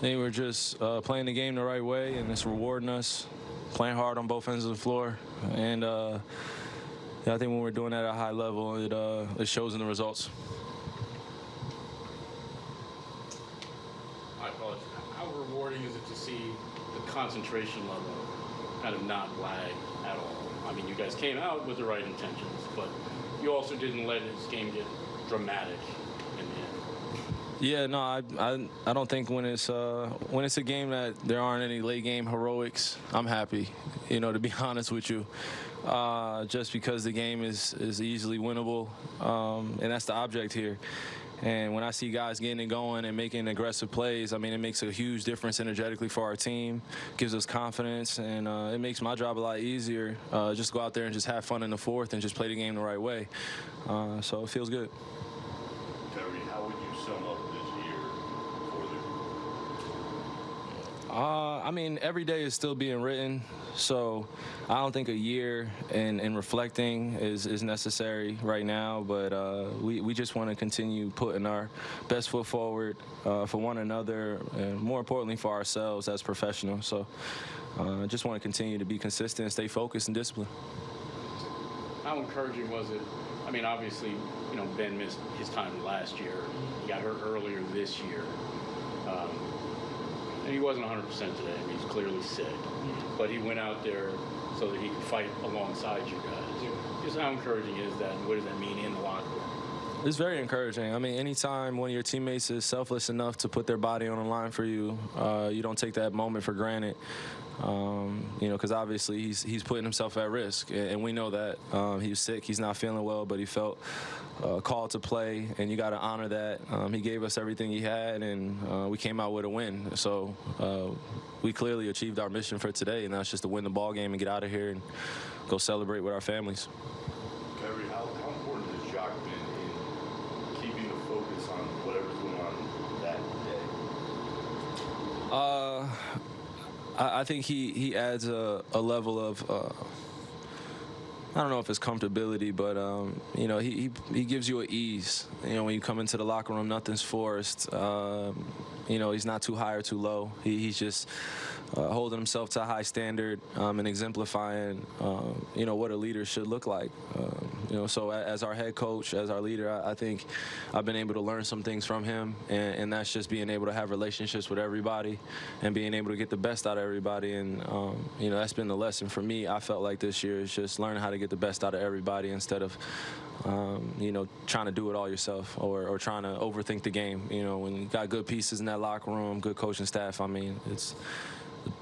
Think we're just uh, playing the game the right way, and it's rewarding us. Playing hard on both ends of the floor, and uh, I think when we're doing that at a high level, it uh, it shows in the results. How rewarding is it to see the concentration level kind of not lag at all? I mean, you guys came out with the right intentions, but you also didn't let this game get dramatic. Yeah, no, I, I, I don't think when it's uh, when it's a game that there aren't any late game heroics, I'm happy. You know, to be honest with you, uh, just because the game is is easily winnable, um, and that's the object here. And when I see guys getting it going and making aggressive plays, I mean, it makes a huge difference energetically for our team, gives us confidence, and uh, it makes my job a lot easier. Uh, just go out there and just have fun in the fourth and just play the game the right way. Uh, so it feels good. How would you sum up this year for the Uh, I mean, every day is still being written, so I don't think a year in, in reflecting is, is necessary right now. But uh, we, we just want to continue putting our best foot forward uh, for one another, and more importantly for ourselves as professionals. So uh, just want to continue to be consistent, stay focused, and disciplined. How encouraging was it? I mean, obviously, you know, Ben missed his time last year. He got hurt earlier this year. Um, and he wasn't 100% today. I mean, he's clearly sick. But he went out there so that he could fight alongside you guys. Just how encouraging is that, and what does that mean in the locker room? It's very encouraging. I mean, anytime one of your teammates is selfless enough to put their body on the line for you, uh, you don't take that moment for granted. Um, you know, because obviously he's he's putting himself at risk, and, we know that. Um, sick, he's not feeling well, but he felt uh, called to play, and you got to honor that. Um, he gave us everything he had, and uh, we came out with a win. So uh, we clearly achieved our mission for today, and that's just to win the ball game and get out of here and go celebrate with our families. Terry, how, how important has Jacques been in keeping the focus on whatever's going on that day? Uh, I, I think he he adds a, a level of. Uh, I don't know if it's comfortability, but um, you know, he, he he gives you an ease. You know, when you come into the locker room, nothing's forced. Um, you know, he's not too high or too low. He, he's just uh, holding himself to a high standard um, and exemplifying, um, you know, what a leader should look like. Um, you know, so as our head coach, as our leader, I, I think I've been able to learn some things from him, and, and that's just being able to have relationships with everybody and being able to get the best out of everybody. And um, you know, that's been the lesson for me. I felt like this year is just learning how to get the best out of everybody instead of um, you know, trying to do it all yourself or, or trying to overthink the game. You know, when you got good pieces in that locker room, good coaching staff, I mean, it's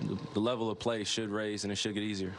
the, the level of play should raise and it should get easier.